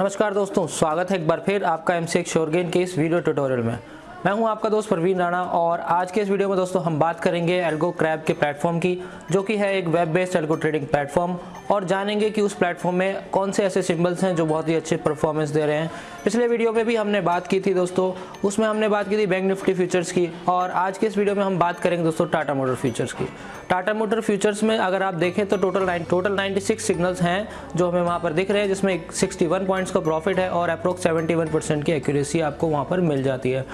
नमस्कार दोस्तों, स्वागत है एक बार फिर आपका एम सी शोरगेन के इस वीडियो ट्यूटोरियल में। मैं हूँ आपका दोस्त प्रवीण राणा और आज के इस वीडियो में दोस्तों हम बात करेंगे एल्गो क्रैब के प्लेटफॉर्म की, जो कि है एक web based algo trading platform और जानेंगे कि उस प्लेटफॉर्म में कौन से ऐसे सिंबल्स हैं जो बहुत ही अच्छे परफॉर्मेंस दे रहे हैं। पिछले वीडियो में भी हमने बात की थी दोस्तों, उसमें हमने बात की थी बैंक निफ्टी फ्यूचर्स की और आज के इस वीडियो में हम बात करेंगे दोस्तों टाटा मोटर फ्यूचर्स की। टाटा मोटर फ्यूचर्स में अगर आप देखें तो टोटल नाइन टोटल 96 सिग्नल्स हैं जो हमें वहाँ पर दिख रहे हैं, जिसमें 61 पॉइंट्स का प्रॉफिट है और अप्रोक्स 71 परसेंट की एक्यूरेसी आपको वहाँ पर मिल जाती है।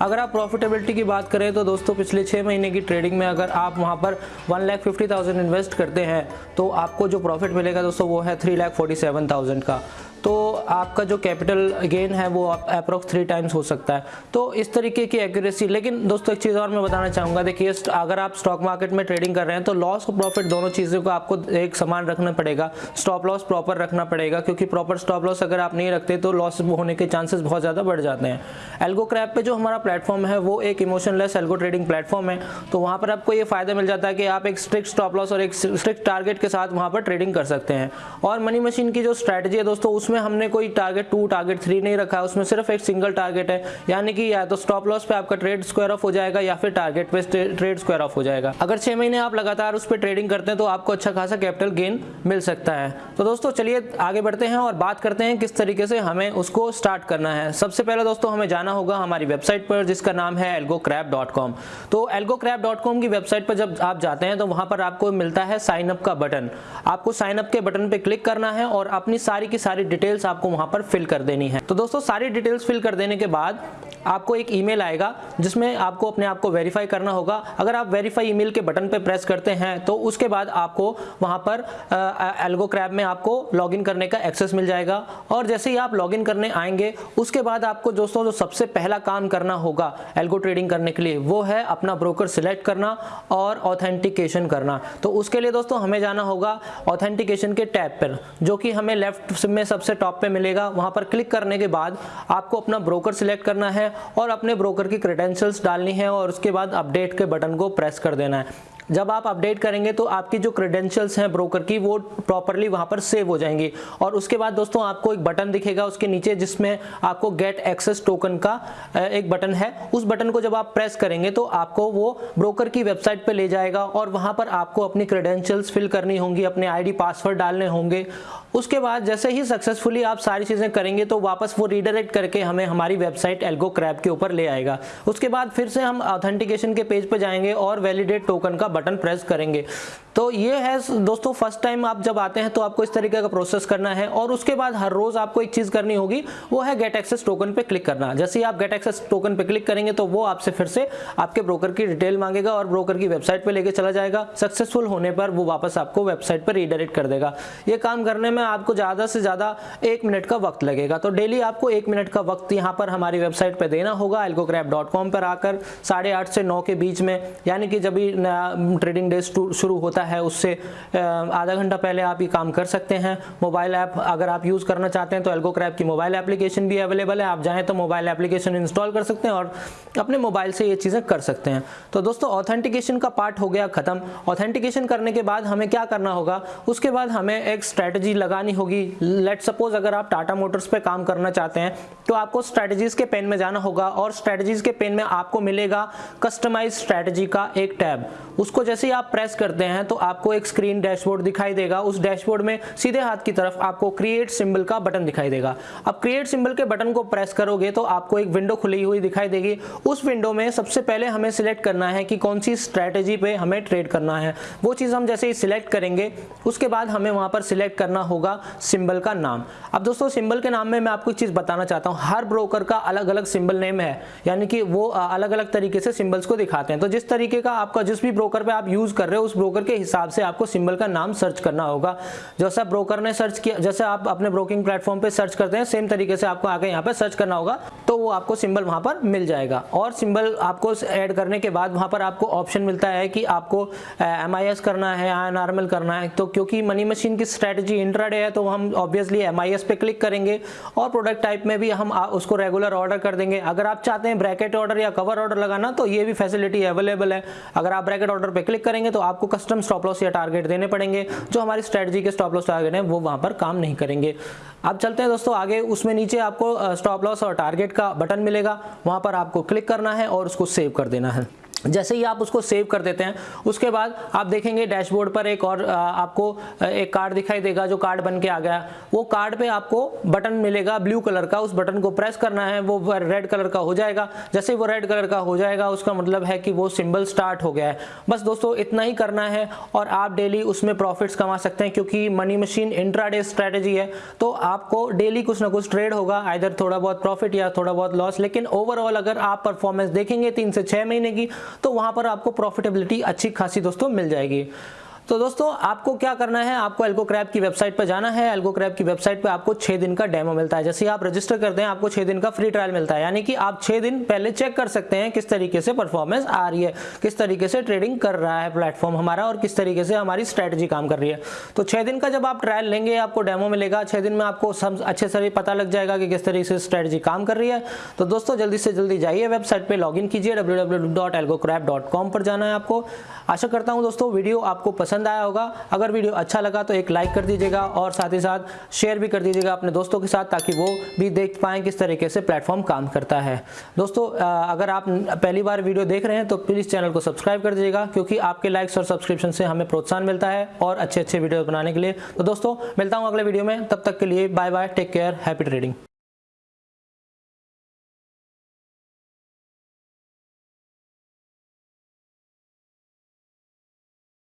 अगर आप प्रॉफिटेबिलिटी की बात करें तो दोस्तों, पिछले छः महीने की ट्रेडिंग में अगर आप वहाँ पर one lakh fifty thousand invest करते हैं तो आपको जो प्रॉफिट मिलेगा दोस्तों, वो है three lakh forty seven thousand का। तो आपका जो कैपिटल गेन है वो अप्रोक्स थ्री टाइम्स हो सकता है। तो इस तरीके की एक्यूरेसी लेकिन दोस्तों एक चीज़ और मैं बताना चाहूँगा, देखिए अगर आप स्टॉक मार्केट में ट्रेडिंग कर रहे हैं तो लॉस और प्रॉफिट दोनों चीज़ों को आपको एक समान रखना पड़ेगा। स्टॉप लॉस प्रॉपर रखना पड़ेगा, क्योंकि प्रॉपर स्टॉप लॉस अगर आप नहीं रखते तो लॉस होने के चांसेस बहुत ज़्यादा बढ़ जाते हैं। एल्गो क्रैप पे जो हमारा प्लेटफॉर्म है, वो एक इमोशनलेस एल्गो ट्रेडिंग प्लेटफॉर्म है। तो वहाँ पर आपको ये फ़ायदा मिल जाता है कि आप एक स्ट्रिक्ट स्टॉप लॉस और एक स्ट्रिक्ट टारगेट के साथ वहाँ पर ट्रेडिंग कर सकते हैं। और मनी मशीन की जो स्ट्रैटेजी है दोस्तों उसमें हमने कोई टारगेट टू टारगेट थ्री नहीं रखा, उसमें सिर्फ़ एक सिंगल टारगेट है। यानी कि या तो स्टॉप लॉस पे आपका ट्रेड स्क्वायर ऑफ़ हो जाएगा या फिर टारगेट पे ट्रेड स्क्वायर ऑफ़ हो जाएगा। अगर छह महीने आप लगातार उस पर ट्रेडिंग करते हैं तो आपको अच्छा खासा कैपिटल गेन मिल सकता है। तो दोस्तों, चलिए आगे बढ़ते हैं और बात करते हैं किस तरीके से हमें उसको स्टार्ट करना है। सबसे पहले दोस्तों, हमें जाना होगा हमारी वेबसाइट पर, जिसका नाम है एल्गोक्रैप तो एल्गोक्रैप की वेबसाइट पर जब आप जाते हैं तो वहाँ पर आपको मिलता है साइन अप का बटन आपको साइन अप के बटन पर क्लिक करना है और अपनी सारी की सारी डिटेल्स आपको वहाँ पर फिल कर देनी है। तो दोस्तों, सारी डिटेल्स फिल कर देने के बाद आपको एक ईमेल आएगा, जिसमें आपको अपने आप को वेरीफाई करना होगा। अगर आप वेरीफाई ईमेल के बटन पर प्रेस करते हैं तो उसके बाद आपको वहाँ पर एल्गो क्रैब में आपको लॉगिन करने का एक्सेस मिल जाएगा। और जैसे ही आप लॉगिन करने आएँगे, उसके बाद आपको दोस्तों, जो सबसे पहला काम करना होगा एल्गो ट्रेडिंग करने के लिए, वो है अपना ब्रोकर सिलेक्ट करना और ऑथेंटिकेशन करना। तो उसके लिए दोस्तों, हमें जाना होगा ऑथेंटिकेशन के टैब पर, जो कि हमें लेफ़्ट में सबसे टॉप पे मिलेगा। वहाँ पर क्लिक करने के बाद आपको अपना ब्रोकर सिलेक्ट करना है और अपने ब्रोकर की क्रेडेंशियल्स डालनी है और उसके बाद अपडेट के बटन को प्रेस कर देना है। जब आप अपडेट करेंगे तो आपकी जो क्रेडेंशियल्स हैं ब्रोकर की, वो प्रॉपरली वहाँ पर सेव हो जाएँगी। और उसके बाद दोस्तों आपको एक बटन दिखेगा उसके नीचे जिसमें आपको गेट एक्सेस टोकन का एक बटन है। उस बटन को जब आप प्रेस करेंगे तो आपको वो ब्रोकर की वेबसाइट पर ले जाएगा और वहाँ पर आपको अपनी क्रेडेंशियल्स फिल करनी होंगी, अपने आईडी पासवर्ड डालने होंगे। उसके बाद जैसे ही सक्सेसफुली आप सारी चीज़ें करेंगे तो वापस वो रीडायरेक्ट करके हमें हमारी वेबसाइट एल्गो क्रैप के ऊपर ले आएगा। उसके बाद फिर से हम ऑथेंटिकेशन के पेज पर जाएँगे और वैलिडेट टोकन का बटन प्रेस करेंगे। तो ये है दोस्तों फ़र्स्ट टाइम आप जब आते हैं तो आपको इस तरीके का प्रोसेस करना है और उसके बाद हर रोज आपको एक चीज़ करनी होगी, वो है गेट एक्सेस टोकन पे क्लिक करना। जैसे ही आप गेट एक्सेस टोकन पे क्लिक करेंगे तो वो आपसे फिर से आपके ब्रोकर की डिटेल मांगेगा और ब्रोकर की वेबसाइट पे लेके चला जाएगा। सक्सेसफुल होने पर वो वापस आपको वेबसाइट पर रीडायरेक्ट कर देगा। ये काम करने में आपको ज़्यादा से ज़्यादा एक मिनट का वक्त लगेगा। तो डेली आपको एक मिनट का वक्त यहाँ पर हमारी वेबसाइट पर देना होगा एल्गोक्रैप पर आकर साढ़े से नौ के बीच में, यानी कि जब ट्रेडिंग डे शुरू होता है, उससे आधा घंटा पहले आप ये काम कर सकते हैं। मोबाइल ऐप अगर आप यूज़ करना चाहते हैं तो एल्गो क्रैप की मोबाइल एप्लीकेशन भी अवेलेबल है। आप जाएँ तो मोबाइल एप्लीकेशन इंस्टॉल कर सकते हैं और अपने मोबाइल से ये चीज़ें कर सकते हैं। तो दोस्तों ऑथेंटिकेशन का पार्ट हो गया ख़त्म। ऑथेंटिकेशन करने के बाद हमें क्या करना होगा? उसके बाद हमें एक स्ट्रैटेजी लगानी होगी। लेट सपोज़ अगर आप टाटा मोटर्स पर काम करना चाहते हैं तो आपको स्ट्रैटेजीज के पेन में जाना होगा और स्ट्रैटेजीज के पेन में आपको मिलेगा कस्टमाइज स्ट्रैटेजी का एक टैब। उसको जैसे ही आप प्रेस करते हैं तो आपको एक स्क्रीन डैशबोर्ड दिखाई देगा। उस डैशबोर्ड में सीधे हाथ की तरफ़ आपको क्रिएट सिंबल का बटन दिखाई देगा। अब क्रिएट सिंबल के बटन को प्रेस करोगे तो आपको एक विंडो खुली हुई दिखाई देगी। उस विंडो में सबसे पहले हमें सिलेक्ट करना है कि कौन सी स्ट्रैटेजी पे हमें ट्रेड करना है। वो चीज़ हम जैसे ही सिलेक्ट करेंगे, उसके बाद हमें वहाँ पर सिलेक्ट करना होगा सिंबल का नाम। अब दोस्तों सिंबल के नाम में मैं आपको एक चीज़ बताना चाहता हूँ। हर ब्रोकर का अलग अलग सिंबल नेम है। यानी कि वो अलग अलग तरीके से सिंबल्स को दिखाते हैं। तो जिस तरीके का आपका जिस भी ब्रोकर पे आप यूज़ कर रहे हो, उस ब्रोकर के हिसाब से आपको सिंबल का नाम सर्च करना होगा। जैसा ब्रोकर ने सर्च किया, जैसे आप अपने ब्रोकिंग प्लेटफॉर्म पे सर्च करते हैं, सेम तरीके से आपको आगे यहाँ पे सर्च करना होगा तो वो आपको सिंबल वहाँ पर मिल जाएगा। और सिंबल आपको ऐड करने के बाद वहाँ पर आपको ऑप्शन मिलता है कि आपको एम करना है आई करना है। तो क्योंकि मनी मशीन की स्ट्रेटेजी इंट्राडे है तो हम ऑब्वियसली एम पे क्लिक करेंगे और प्रोडक्ट टाइप में भी हम उसको रेगुलर ऑर्डर कर देंगे। अगर आप चाहते हैं ब्रैकेट ऑर्डर या कवर ऑर्डर लगाना तो ये भी फैसिलिटी अवेलेबल है। अगर आप ब्रैकेट ऑर्डर बटन पे क्लिक करेंगे तो आपको कस्टम स्टॉप लॉस या टारगेट देने पड़ेंगे। जो हमारी स्ट्रेटजी के स्टॉप लॉस टारगेट हैं, वो वहाँ पर काम नहीं करेंगे। अब चलते हैं दोस्तों आगे। उसमें नीचे आपको स्टॉप लॉस और टारगेट का बटन मिलेगा। वहाँ पर आपको क्लिक करना है और उसको सेव कर देना है। जैसे ही आप उसको सेव कर देते हैं, उसके बाद आप देखेंगे डैशबोर्ड पर एक और आपको एक कार्ड दिखाई देगा, जो कार्ड बन के आ गया। वो कार्ड पे आपको बटन मिलेगा ब्लू कलर का। उस बटन को प्रेस करना है, वो रेड कलर का हो जाएगा। जैसे वो रेड कलर का हो जाएगा, उसका मतलब है कि वो सिंबल स्टार्ट हो गया है। बस दोस्तों, इतना ही करना है और आप डेली उसमें प्रॉफिट्स कमा सकते हैं, क्योंकि मनी मशीन इंट्राडे स्ट्रैटेजी है। तो आपको डेली कुछ ना कुछ ट्रेड होगा इधर थोड़ा बहुत प्रॉफिट या थोड़ा बहुत लॉस लेकिन ओवरऑल अगर आप परफॉर्मेंस देखेंगे तीन से छह महीने की तो वहाँ पर आपको प्रॉफिटेबिलिटी अच्छी खासी दोस्तों मिल जाएगी। तो दोस्तों, आपको क्या करना है? आपको एल्गो क्रैप की वेबसाइट पर जाना है। एल्गो क्रैप की वेबसाइट पर आपको छह दिन का डेमो मिलता है। जैसे आप रजिस्टर करते हैं, आपको छह दिन का फ्री ट्रायल मिलता है। यानी कि आप छह दिन पहले चेक कर सकते हैं किस तरीके से परफॉर्मेंस आ रही है, किस तरीके से ट्रेडिंग कर रहा है प्लेटफॉर्म हमारा और किस तरीके से हमारी स्ट्रैटेजी काम कर रही है। तो छह दिन का जब आप ट्रायल लेंगे, आपको डेमो मिलेगा। छह दिन में आपको अच्छे से पता लग जाएगा कि किस तरीके से स्ट्रैटेजी काम कर रही है। तो दोस्तों, जल्दी से जल्दी जाइए वेबसाइट पर लॉग कीजिए डब्ल्यू पर जाना है आपको। आशा करता हूँ दोस्तों, वीडियो आपको पसंद आया होगा। अगर वीडियो अच्छा लगा तो एक लाइक कर दीजिएगा और साथ ही साथ शेयर भी कर दीजिएगा अपने दोस्तों के साथ ताकि वो भी देख पाएँ किस तरीके से प्लेटफॉर्म काम करता है। दोस्तों अगर आप पहली बार वीडियो देख रहे हैं तो प्लीज़ चैनल को सब्सक्राइब कर दीजिएगा क्योंकि आपके लाइक्स और सब्सक्रिप्शन से हमें प्रोत्साहन मिलता है और अच्छे अच्छे वीडियो बनाने के लिए। तो दोस्तों, मिलता हूँ अगले वीडियो में। तब तक के लिए bye bye take care, happy trading.